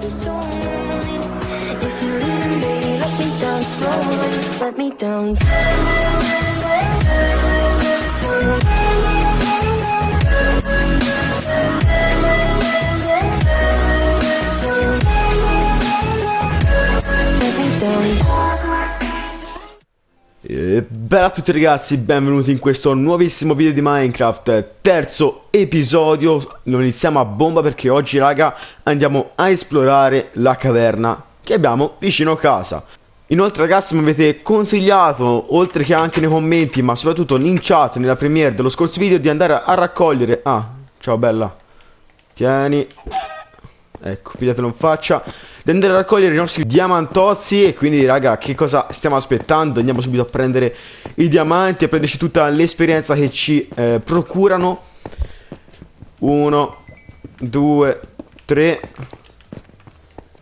If you're leaving, baby, let me down slowly. Let me down. Bella a tutti ragazzi, benvenuti in questo nuovissimo video di Minecraft, terzo episodio, lo iniziamo a bomba perché oggi raga andiamo a esplorare la caverna che abbiamo vicino casa. Inoltre ragazzi mi avete consigliato, oltre che anche nei commenti, ma soprattutto in chat, nella premiere dello scorso video, di andare a raccogliere... Ah, ciao bella, tieni, ecco, pigliatelo in faccia di andare a raccogliere i nostri diamantozzi e quindi raga che cosa stiamo aspettando? Andiamo subito a prendere i diamanti a prenderci tutta l'esperienza che ci eh, procurano. Uno due tre.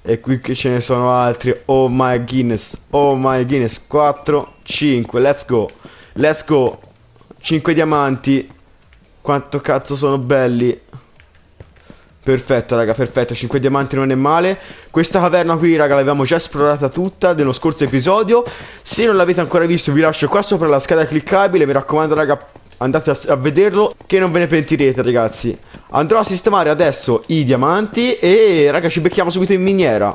E qui che ce ne sono altri. Oh my goodness oh my goodness. 4 5 let's go. Let's go. 5 diamanti. Quanto cazzo sono belli Perfetto raga, perfetto, 5 diamanti non è male. Questa caverna qui raga l'abbiamo già esplorata tutta nello scorso episodio. Se non l'avete ancora visto vi lascio qua sopra la scheda cliccabile. Mi raccomando raga andate a, a vederlo che non ve ne pentirete ragazzi. Andrò a sistemare adesso i diamanti e raga ci becchiamo subito in miniera.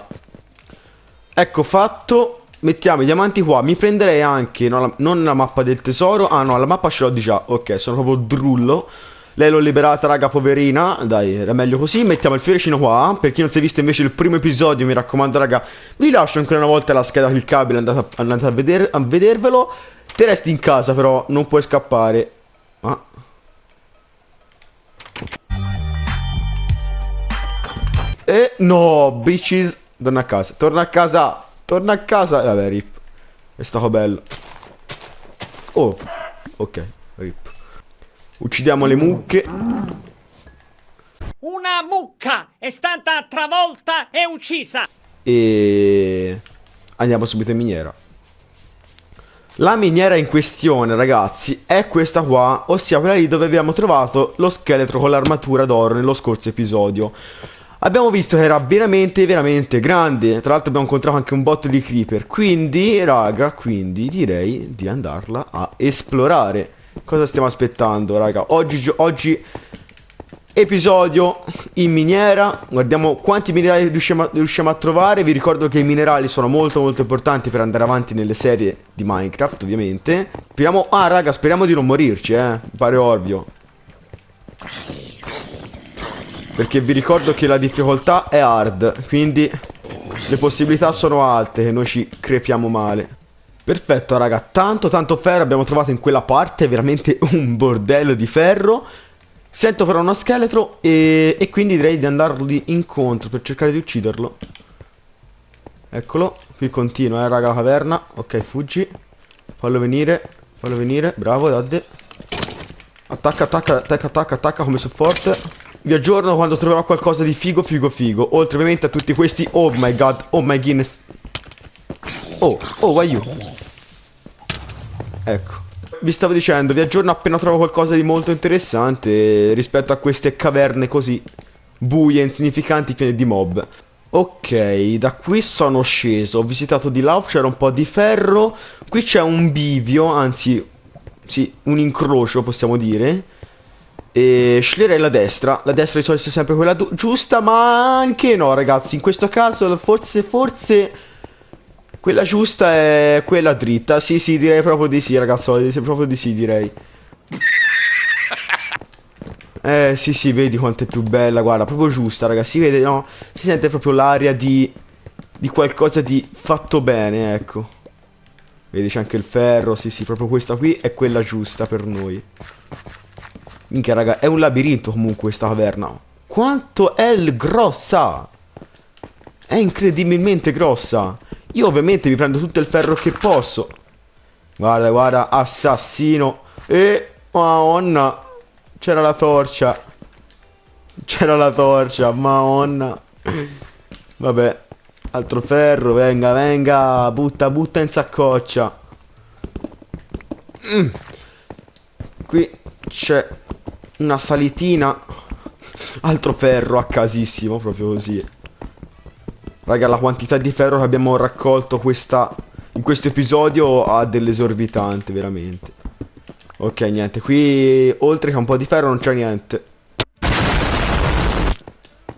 Ecco fatto. Mettiamo i diamanti qua. Mi prenderei anche no, la, non la mappa del tesoro. Ah no la mappa ce l'ho già. Ok sono proprio drullo lei l'ho liberata, raga, poverina. Dai, era meglio così. Mettiamo il fiorecino qua. Per chi non si è visto invece il primo episodio, mi raccomando, raga, vi lascio ancora una volta la scheda cliccabile. Andate, a, andate a, veder, a vedervelo. Te resti in casa, però, non puoi scappare. Ah. E no, bitches. Torna a casa. Torna a casa. Torna a casa. E vabbè, rip. È stato bello. Oh, ok. Uccidiamo le mucche. Una mucca è stata travolta e uccisa. E andiamo subito in miniera. La miniera in questione, ragazzi, è questa qua, ossia quella lì dove abbiamo trovato lo scheletro con l'armatura d'oro nello scorso episodio. Abbiamo visto che era veramente, veramente grande. Tra l'altro abbiamo incontrato anche un botto di creeper. Quindi, raga, quindi direi di andarla a esplorare. Cosa stiamo aspettando, raga? Oggi, oggi episodio in miniera. Guardiamo quanti minerali riusciamo a, riusciamo a, trovare. Vi ricordo che i minerali sono molto molto importanti per andare avanti nelle serie di Minecraft, ovviamente. Speriamo... Ah, raga, speriamo di non morirci, eh. Pare ovvio. Perché vi ricordo che la difficoltà è hard, quindi le possibilità sono alte che noi ci crepiamo male. Perfetto raga, tanto tanto ferro abbiamo trovato in quella parte, veramente un bordello di ferro. Sento però uno scheletro e, e quindi direi di andargli incontro per cercare di ucciderlo. Eccolo, qui continua eh raga la caverna, ok fuggi. Fallo venire, fallo venire, bravo Dadde. Attacca, attacca, attacca, attacca, attacca come supporto Vi aggiorno quando troverò qualcosa di figo, figo, figo. Oltre ovviamente a tutti questi, oh my god, oh my goodness. Oh, oh, why you? Ecco. Vi stavo dicendo, vi aggiorno appena trovo qualcosa di molto interessante rispetto a queste caverne così buie, insignificanti, piene di mob. Ok, da qui sono sceso, ho visitato di là, c'era un po' di ferro, qui c'è un bivio, anzi, sì, un incrocio possiamo dire. E sceglierei la destra, la destra di solito è sempre quella giusta, ma anche no ragazzi, in questo caso forse, forse quella giusta è quella dritta. Sì, sì, direi proprio di sì, ragazzo. Proprio di sì, direi. Eh, sì, sì, vedi quanto è più bella, guarda, proprio giusta, ragazzi. Si vede, no? Si sente proprio l'aria di... Di qualcosa di fatto bene, ecco. Vedi, c'è anche il ferro, sì, sì, proprio questa qui è quella giusta per noi. Minchia, raga, è un labirinto comunque questa caverna. Quanto è grossa! È incredibilmente grossa. Io ovviamente mi prendo tutto il ferro che posso. Guarda, guarda, assassino. E... Madonna. C'era la torcia. C'era la torcia, madonna. Vabbè. Altro ferro, venga, venga. Butta, butta in saccoccia. Mm. Qui c'è una salitina. Altro ferro a casissimo, proprio così. Raga, la quantità di ferro che abbiamo raccolto questa, in questo episodio ha dell'esorbitante, veramente. Ok, niente. Qui, oltre che un po' di ferro, non c'è niente.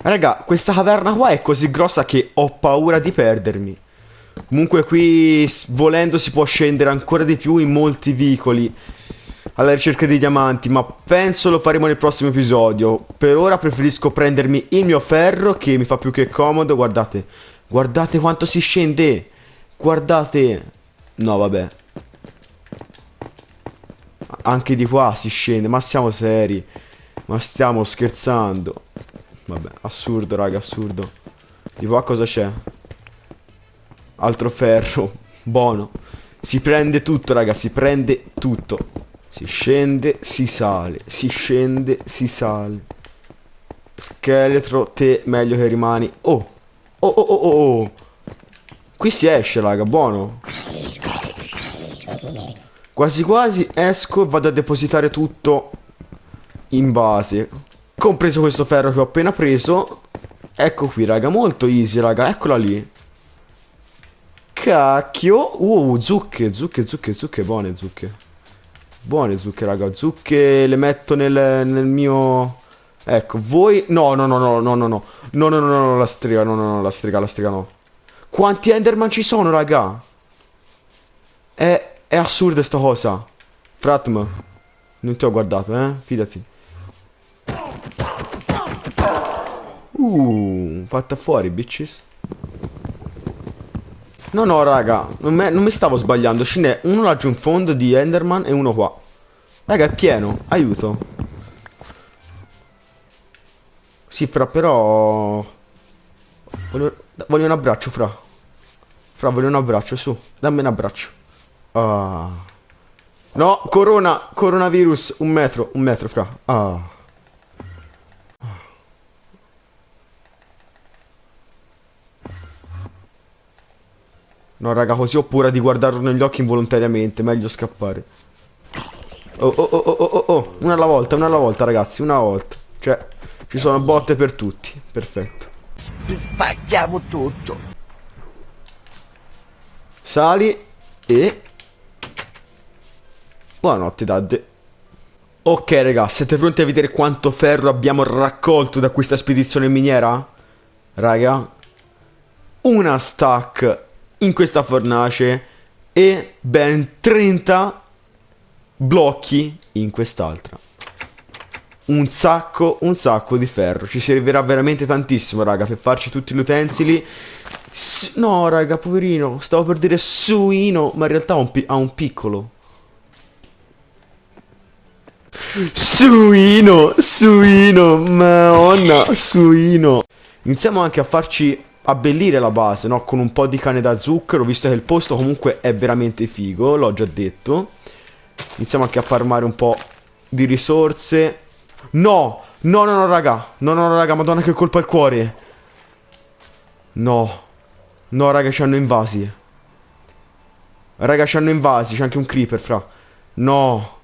Raga, questa caverna qua è così grossa che ho paura di perdermi. Comunque qui, volendo, si può scendere ancora di più in molti vicoli alla ricerca di diamanti, ma penso lo faremo nel prossimo episodio. Per ora preferisco prendermi il mio ferro che mi fa più che comodo. Guardate, guardate quanto si scende. Guardate. No, vabbè. Anche di qua si scende, ma siamo seri. Ma stiamo scherzando. Vabbè, assurdo, raga, assurdo. Di qua cosa c'è? Altro ferro. Buono. Si prende tutto, raga, si prende tutto. Si scende, si sale. Si scende, si sale. Scheletro, te meglio che rimani. Oh. Oh, oh, oh, oh, oh. Qui si esce, raga, buono. Quasi quasi esco e vado a depositare tutto in base. Compreso questo ferro che ho appena preso. Ecco qui, raga, molto easy, raga. Eccola lì. Cacchio. Uh, zucche, zucche, zucche, zucche, buone zucche. Buone zucche, raga. Zucche le metto nel, nel mio... Ecco, voi... No, no, no, no, no, no, no. No, no, no, no, no, la strega, no, no, no, la strega, la strega no. Quanti Enderman ci sono, raga? È, è assurda sta cosa. Fratm, non ti ho guardato, eh? Fidati. Uh, fatta fuori, bitches. No, no, raga, non, me, non mi stavo sbagliando. Ce n'è uno laggiù in fondo di Enderman e uno qua. Raga, è pieno. Aiuto. Sì, fra, però... Voglio, voglio un abbraccio, fra. Fra, voglio un abbraccio, su. Dammi un abbraccio. Ah. No, corona, coronavirus. Un metro, un metro, fra. Ah. No, raga, così ho paura di guardarlo negli occhi involontariamente. Meglio scappare. Oh, oh, oh, oh, oh, oh. Una alla volta, una alla volta, ragazzi. Una volta. Cioè, ci sono botte per tutti. Perfetto. Spacchiamo tutto. Sali e... Buonanotte, Dad. Ok, raga, siete pronti a vedere quanto ferro abbiamo raccolto da questa spedizione miniera? Raga, una stack in questa fornace e ben 30 blocchi in quest'altra. Un sacco, un sacco di ferro. Ci servirà veramente tantissimo, raga, per farci tutti gli utensili. S no, raga, poverino. Stavo per dire suino, ma in realtà ha un, ha un piccolo. Suino, suino, madonna, suino. Iniziamo anche a farci abbellire la base, no? Con un po' di cane da zucchero, visto che il posto comunque è veramente figo, l'ho già detto. Iniziamo anche a farmare un po' di risorse. No! No, no, no, raga. No, no, no, raga, madonna che colpa al cuore. No. No, raga, ci hanno invasi. Raga, ci hanno invasi, c'è anche un creeper, fra. No.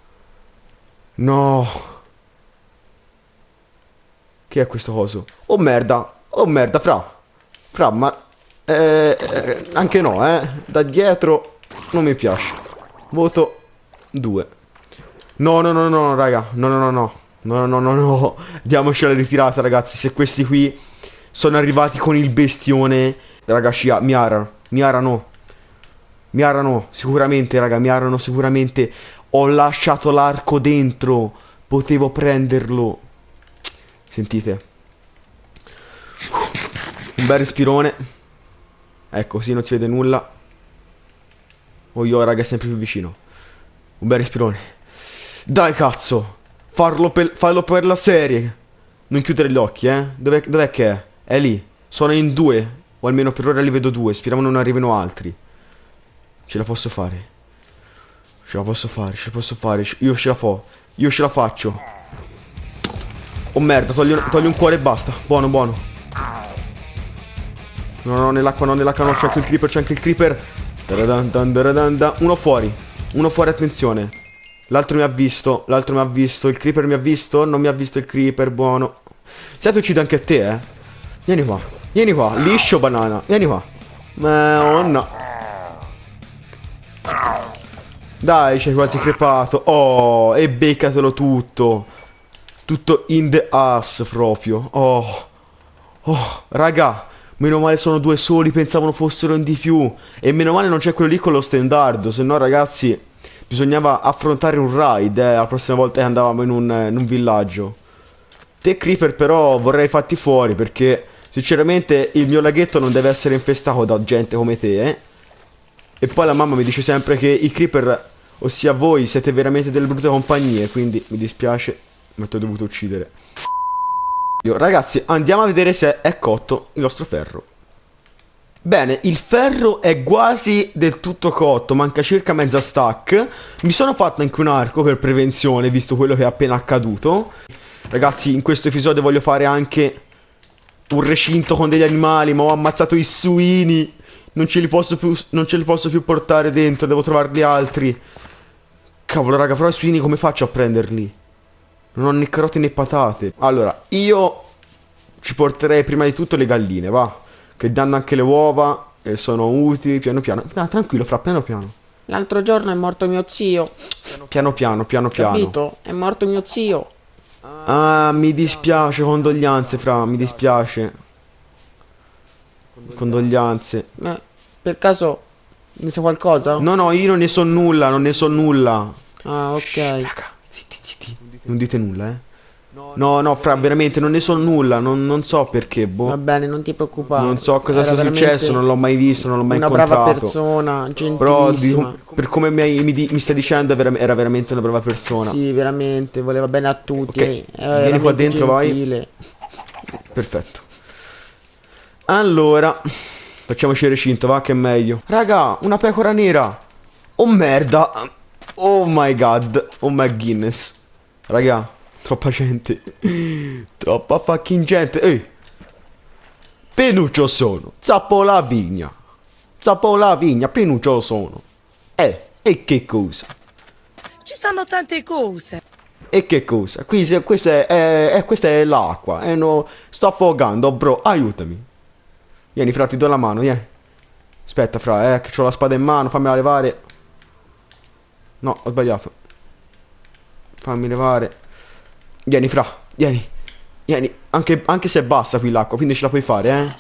No. Che è questo coso? Oh merda. Oh merda, fra. Fra, ma... Eh, anche no, eh. Da dietro non mi piace. Voto 2. No, no, no, no, raga. No, no, no, no. No, no, no, no. Diamoci la ritirata, ragazzi. Se questi qui sono arrivati con il bestione... Raga, Scia, mi arano. Mi arano. Mi arano, sicuramente, raga. Mi arano sicuramente. Ho lasciato l'arco dentro. Potevo prenderlo. Sentite. Un bel respirone. Ecco, così non si vede nulla. Oh, io, raga, è sempre più vicino. Un bel respirone. Dai, cazzo. Farlo per, farlo per la serie. Non chiudere gli occhi, eh. Dov'è, dov'è che è? È lì. Sono in due. O almeno per ora li vedo due. Speriamo non arrivino altri. Ce la posso fare. Ce la posso fare, ce la posso fare. Io ce la fo. Io ce la faccio. Oh merda, toglio, toglio un cuore e basta. Buono, buono. No, no, nell'acqua no, nell'acqua no, c'è anche il creeper, c'è anche il creeper. Uno fuori. Uno fuori, attenzione. L'altro mi ha visto, l'altro mi ha visto, il creeper mi ha visto, non mi ha visto il creeper, buono. Se ti uccido anche te, eh. Vieni qua. Vieni qua, liscio banana. Vieni qua. Madonna. Dai, c'hai quasi crepato. Oh, e beccatelo tutto. Tutto in the ass proprio. Oh. Oh, raga. Meno male sono due soli, pensavano fossero in di più. E meno male non c'è quello lì con lo stendardo. Se no, ragazzi, bisognava affrontare un raid, eh, la prossima volta che andavamo in un, in un villaggio. Te, Creeper, però vorrei fatti fuori perché, sinceramente, il mio laghetto non deve essere infestato da gente come te, eh. E poi la mamma mi dice sempre che i creeper, ossia voi, siete veramente delle brutte compagnie, quindi mi dispiace, ma ti ho dovuto uccidere. Ragazzi, andiamo a vedere se è cotto il nostro ferro. Bene, il ferro è quasi del tutto cotto, manca circa mezza stack. Mi sono fatto anche un arco per prevenzione, visto quello che è appena accaduto. Ragazzi, in questo episodio voglio fare anche un recinto con degli animali, ma ho ammazzato i suini. Non ce li posso più, non ce li posso più portare dentro, devo trovarli altri. Cavolo, raga, però i suini come faccio a prenderli? Non ho né carote né patate. Allora, io ci porterei prima di tutto le galline, va. Che danno anche le uova e sono utili piano piano. Ah, tranquillo, fra, piano piano. L'altro giorno è morto mio zio, Piano piano, piano piano. capito? È morto mio zio. Ah, mi dispiace, condoglianze, fra, mi dispiace. Condoglianze. Ma per caso ne sa qualcosa? No, no, io non ne so nulla, non ne so nulla. Ah, ok. Raga, zitti, zitti. Non dite nulla, eh. No, no, fra, veramente non ne so nulla, non, non so perché, boh. Va bene, non ti preoccupare. Non so cosa Era sia successo, non l'ho mai visto, non l'ho mai Una incontrato. brava persona, Però di- gentilissima. per come mi, mi mi stai dicendo era veramente una brava persona. Sì, veramente, voleva bene a tutti. Ok, era vieni qua dentro, vai. gentile. Perfetto. Allora, facciamoci il recinto, va che è meglio. Raga, una pecora nera. Oh merda. Oh my god. Oh my Guinness. Raga, troppa gente. troppa fucking gente. Ehi. Penuccio sono. Zappo la vigna. Zappo la vigna, penuccio sono. Eh, e che cosa? Ci stanno tante cose. E che cosa? Qui se- questa è, è- è- questa è l'acqua. E no, sto affogando, bro. Aiutami. Vieni, fra, ti do la mano, vieni. Aspetta, fra, eh, che ho la spada in mano. Fammela levare. No, ho sbagliato. Fammi levare. Vieni, fra, vieni. Vieni, anche, anche se è bassa qui l'acqua, quindi ce la puoi fare, eh.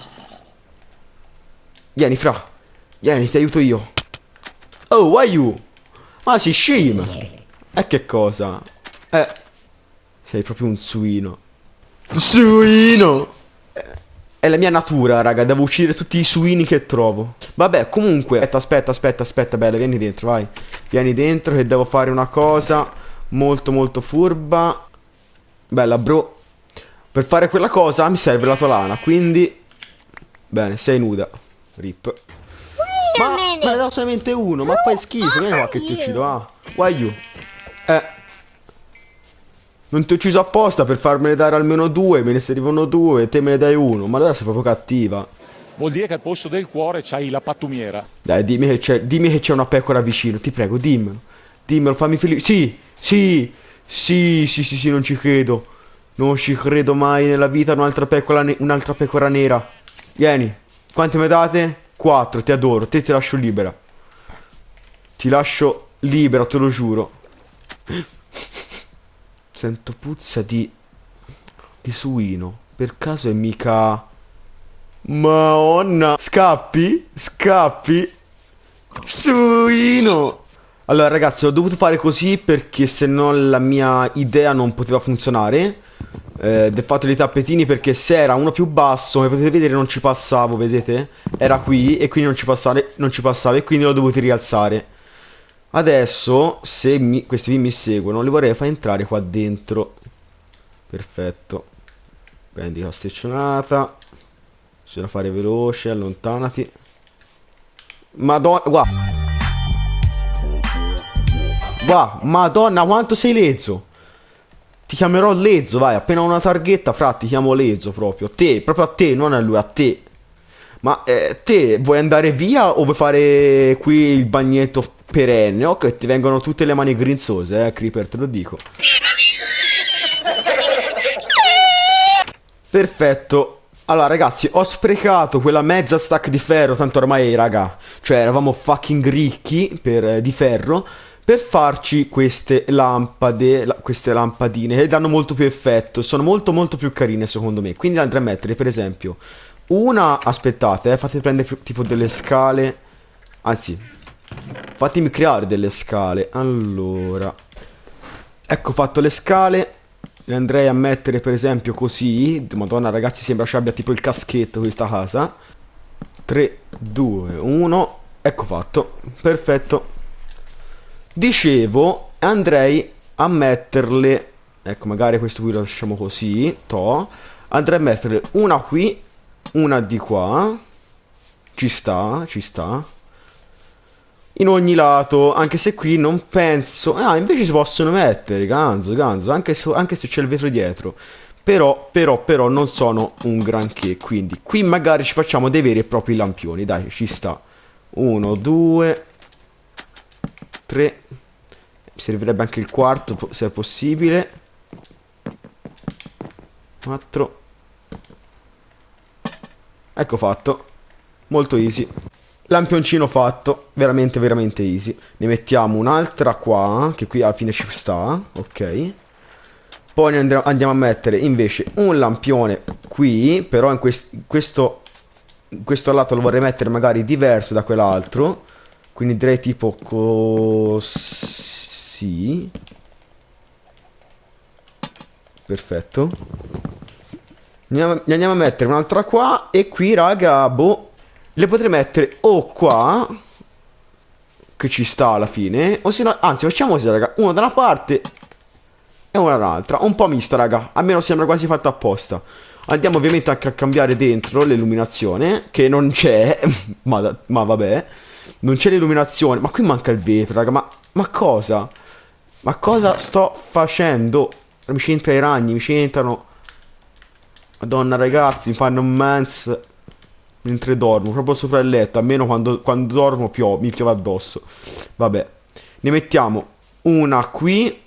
Vieni, fra. Vieni, ti aiuto io. Oh, why you? Ma si scema. E che cosa? Eh. Sei proprio un suino. Suino! Eh, È la mia natura, raga. Devo uccidere tutti i suini che trovo. Vabbè, comunque. Aspetta, aspetta, aspetta, aspetta, bella. Vieni dentro, vai. Vieni dentro che devo fare una cosa molto, molto furba. Bella, bro. Per fare quella cosa mi serve la tua lana, quindi... Bene, sei nuda. Rip. Ma, ma ne do solamente uno, ma fai schifo, vieni qua che ti uccido, ah. Why you? Eh. Non ti ho ucciso apposta per farmene dare almeno due, me ne servivano due e te me ne dai uno, ma allora sei proprio cattiva. Vuol dire che al posto del cuore c'hai la pattumiera. Dai, dimmi che c'è, dimmi che c'è una pecora vicino, ti prego, dimmelo. Dimmelo, fammi felice. Sì, sì, sì, sì, sì, sì, non ci credo. Non ci credo mai nella vita un'altra pecora, ne- un'altra pecora nera. Vieni, quante me date? Quattro, ti adoro, te ti lascio libera. Ti lascio libera, te lo giuro. Sento puzza di... di suino. Per caso è mica... Madonna. Scappi? Scappi? Suino. Allora ragazzi ho dovuto fare così perché se no la mia idea non poteva funzionare. Eh, Del fatto dei tappetini perché se era uno più basso come potete vedere non ci passavo vedete? Era qui e quindi non ci, passare, non ci passava e quindi l'ho dovuto rialzare. Adesso se mi- questi qui mi seguono li vorrei far entrare qua dentro. Perfetto. Prendi la steccionata. Bisogna fare veloce, allontanati. Madonna, guarda. Guarda, madonna, quanto sei lezzo. Ti chiamerò Lezzo, vai, appena una targhetta, fra, ti chiamo Lezzo proprio. Te, proprio a te, non a lui, a te. Ma eh, te vuoi andare via o vuoi fare qui il bagnetto perenne? Ok, ti vengono tutte le mani grinzose, eh, Creeper, te lo dico. Perfetto. Allora, ragazzi, ho sprecato quella mezza stack di ferro, tanto ormai, raga, cioè eravamo fucking ricchi per, eh, di ferro, per farci queste lampade, la- queste lampadine, che danno molto più effetto, sono molto molto più carine secondo me. Quindi andrei a mettere, per esempio, una, aspettate, eh, fate prendere tipo delle scale, anzi, fatemi creare delle scale, allora, ecco fatto le scale, le andrei a mettere per esempio così. Madonna ragazzi sembra ci abbia tipo il caschetto questa casa. 3, 2, 1. Ecco fatto. Perfetto. Dicevo andrei a metterle. Ecco magari questo qui lo lasciamo così. To. Andrei a mettere una qui. Una di qua. Ci sta, ci sta. In ogni lato, anche se qui non penso... Ah, invece si possono mettere, ganzo, ganzo, anche se c'è il vetro dietro. Però, però, però non sono un granché, quindi qui magari ci facciamo dei veri e propri lampioni, dai, ci sta. Uno, due, tre. Servirebbe anche il quarto, se è possibile. Quattro. Ecco fatto. Molto easy. Lampioncino fatto, veramente veramente easy. Ne mettiamo un'altra qua, che qui alla fine ci sta, ok. Poi andiamo a mettere invece un lampione qui, però in quest- questo, questo lato lo vorrei mettere magari diverso da quell'altro. Quindi direi tipo così. Perfetto. Ne andiamo, a mettere un'altra qua e qui raga, boh, le potrei mettere o qua, che ci sta alla fine, o se no, anzi facciamo così raga, uno da una parte e una dall'altra, un po' misto raga, almeno sembra quasi fatto apposta. Andiamo ovviamente anche a cambiare dentro l'illuminazione, che non c'è, ma, ma vabbè, non c'è l'illuminazione, ma qui manca il vetro raga, ma, ma cosa? Ma cosa sto facendo? Mi c'entra i ragni, mi c'entrano... Madonna ragazzi, mi fanno un mens mentre dormo, proprio sopra il letto, almeno quando, quando dormo pio- mi piove addosso. Vabbè, ne mettiamo una qui,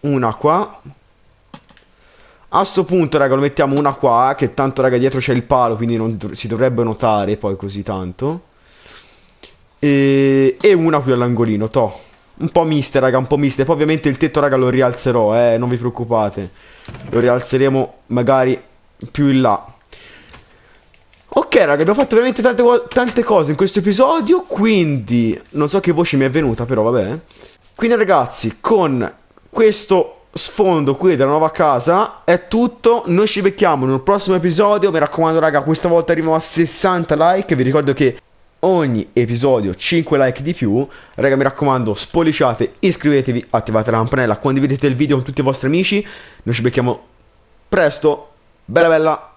una qua. A sto punto, raga, lo mettiamo una qua, che tanto, raga, dietro c'è il palo, quindi non si dovrebbe notare poi così tanto. E, e una qui all'angolino, to. Un po' miste, raga, un po' miste. Poi ovviamente il tetto, raga, lo rialzerò, eh, non vi preoccupate. Lo rialzeremo magari più in là. Ok, raga, abbiamo fatto veramente tante, tante cose in questo episodio, quindi non so che voce mi è venuta, però vabbè. Quindi ragazzi, con questo sfondo qui della nuova casa è tutto. Noi ci becchiamo un prossimo episodio. Mi raccomando, raga, questa volta arriviamo a 60 like. Vi ricordo che ogni episodio 5 like di più. Raga, mi raccomando, spolliciate, iscrivetevi, attivate la campanella, condividete il video con tutti i vostri amici. Noi ci becchiamo presto. Bella bella.